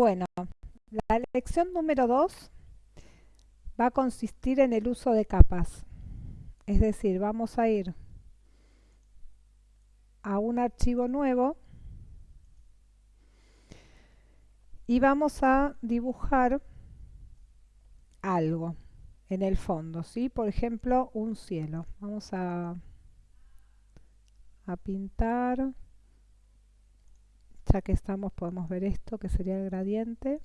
Bueno, la lección número 2 va a consistir en el uso de capas. Es decir, vamos a ir a un archivo nuevo y vamos a dibujar algo en el fondo, ¿sí? Por ejemplo, un cielo. Vamos a, a pintar, ya que estamos podemos ver esto, que sería el gradiente.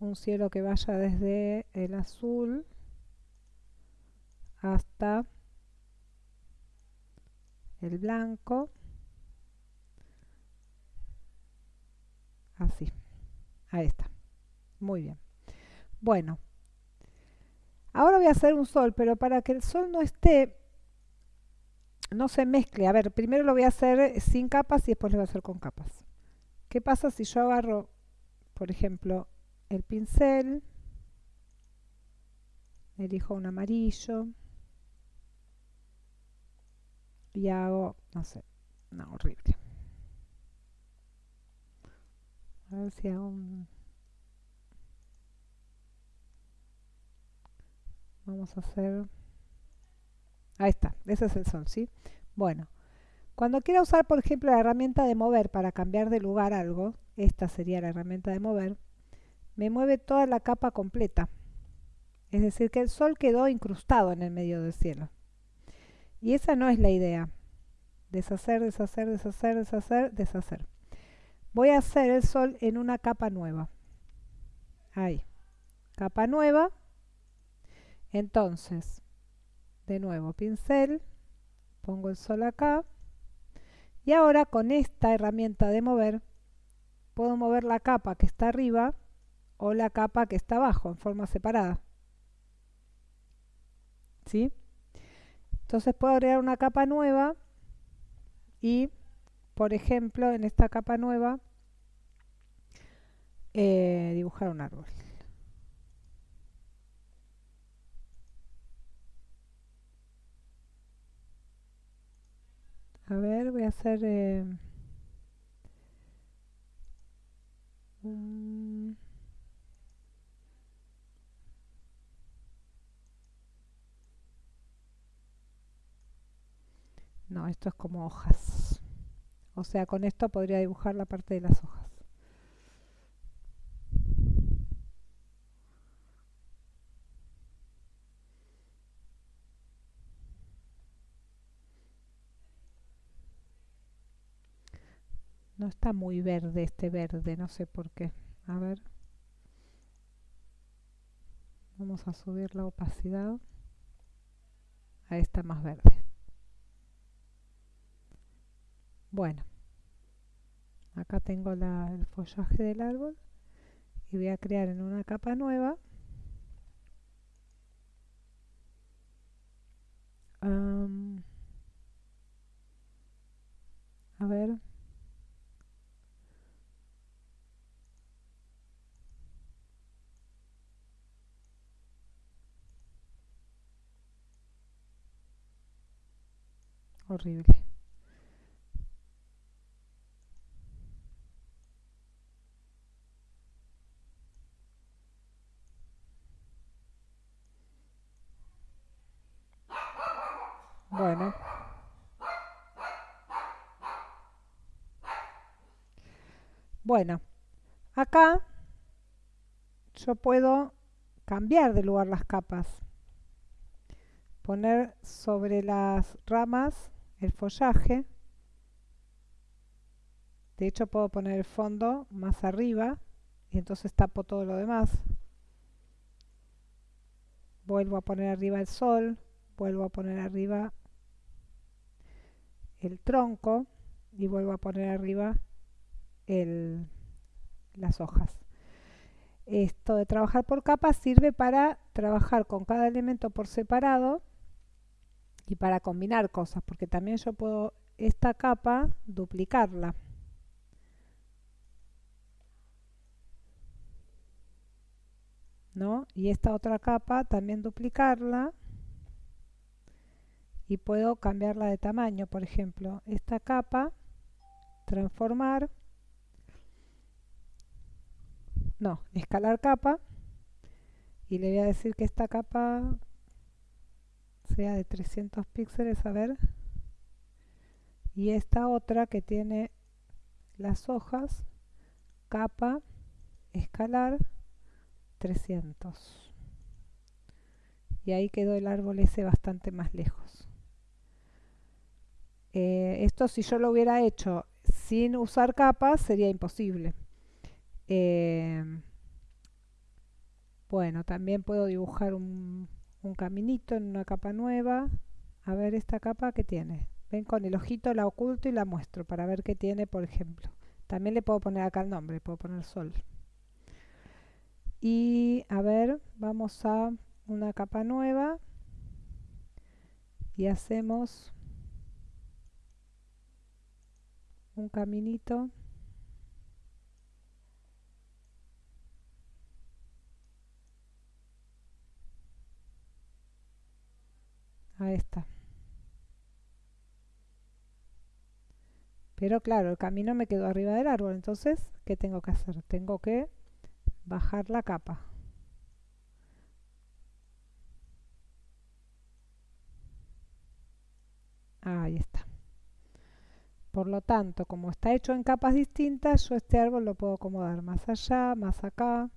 Un cielo que vaya desde el azul hasta el blanco. Así. Ahí está. Muy bien. Bueno. Ahora voy a hacer un sol, pero para que el sol no esté, no se mezcle. A ver, primero lo voy a hacer sin capas y después lo voy a hacer con capas. ¿Qué pasa si yo agarro, por ejemplo, el pincel, elijo un amarillo y hago, no sé, no, horrible. A ver si hago un... Vamos a hacer... Ahí está, ese es el sol, ¿sí? Bueno, cuando quiera usar, por ejemplo, la herramienta de mover para cambiar de lugar algo, esta sería la herramienta de mover, me mueve toda la capa completa. Es decir, que el sol quedó incrustado en el medio del cielo. Y esa no es la idea. Deshacer, deshacer, deshacer, deshacer, deshacer. Voy a hacer el sol en una capa nueva. Ahí. Capa nueva. Entonces, de nuevo, pincel. Pongo el sol acá. Y ahora con esta herramienta de mover, puedo mover la capa que está arriba o la capa que está abajo en forma separada. ¿Sí? Entonces puedo agregar una capa nueva y, por ejemplo, en esta capa nueva, eh, dibujar un árbol. A ver, voy a hacer... Eh, no, esto es como hojas. O sea, con esto podría dibujar la parte de las hojas. No está muy verde este verde, no sé por qué. A ver. Vamos a subir la opacidad. Ahí está más verde. Bueno. Acá tengo el follaje del árbol. Y voy a crear en una capa nueva ver. Horrible. Bueno. Bueno, acá yo puedo cambiar de lugar las capas. Poner sobre las ramas el follaje. De hecho puedo poner el fondo más arriba y entonces tapo todo lo demás. Vuelvo a poner arriba el sol, vuelvo a poner arriba el tronco y vuelvo a poner arriba el, las hojas. Esto de trabajar por capas sirve para trabajar con cada elemento por separado y para combinar cosas, porque también yo puedo esta capa duplicarla. ¿No? Y esta otra capa también duplicarla y puedo cambiarla de tamaño, por ejemplo, esta capa transformar no, escalar capa y le voy a decir que esta capa sea de 300 píxeles, a ver. Y esta otra que tiene las hojas, capa, escalar, 300. Y ahí quedó el árbol ese bastante más lejos. Eh, esto si yo lo hubiera hecho sin usar capas sería imposible. Eh, bueno, también puedo dibujar un, un caminito en una capa nueva. A ver esta capa que tiene. Ven con el ojito la oculto y la muestro para ver qué tiene, por ejemplo. También le puedo poner acá el nombre, puedo poner sol. Y a ver, vamos a una capa nueva y hacemos un caminito Está. Pero claro, el camino me quedó arriba del árbol. Entonces, ¿qué tengo que hacer? Tengo que bajar la capa. Ahí está. Por lo tanto, como está hecho en capas distintas, yo este árbol lo puedo acomodar más allá, más acá.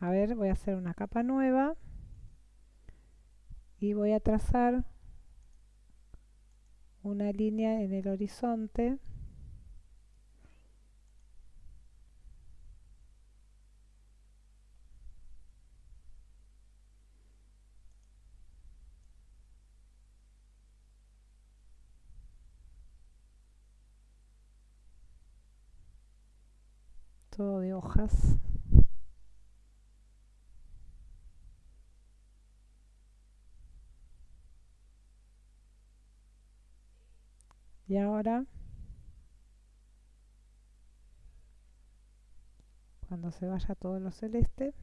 A ver, voy a hacer una capa nueva y voy a trazar una línea en el horizonte. Todo de hojas Y ahora, cuando se vaya todo lo celeste,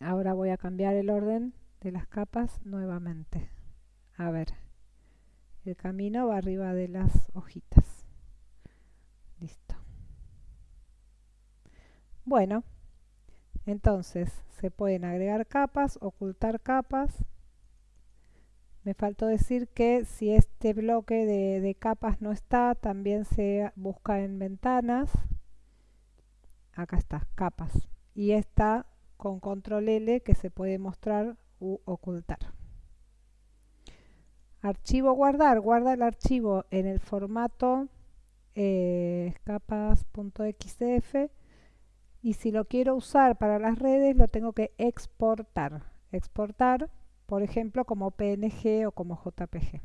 ahora voy a cambiar el orden de las capas nuevamente. A ver, el camino va arriba de las hojitas. Listo. Bueno, entonces se pueden agregar capas, ocultar capas, me faltó decir que si este bloque de, capas no está, también se busca en ventanas. Acá está, capas. Y está con control L que se puede mostrar u ocultar. Archivo guardar, guarda el archivo en el formato eh, capas.xdf y si lo quiero usar para las redes lo tengo que exportar. Exportar por ejemplo como PNG o como JPG.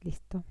Listo.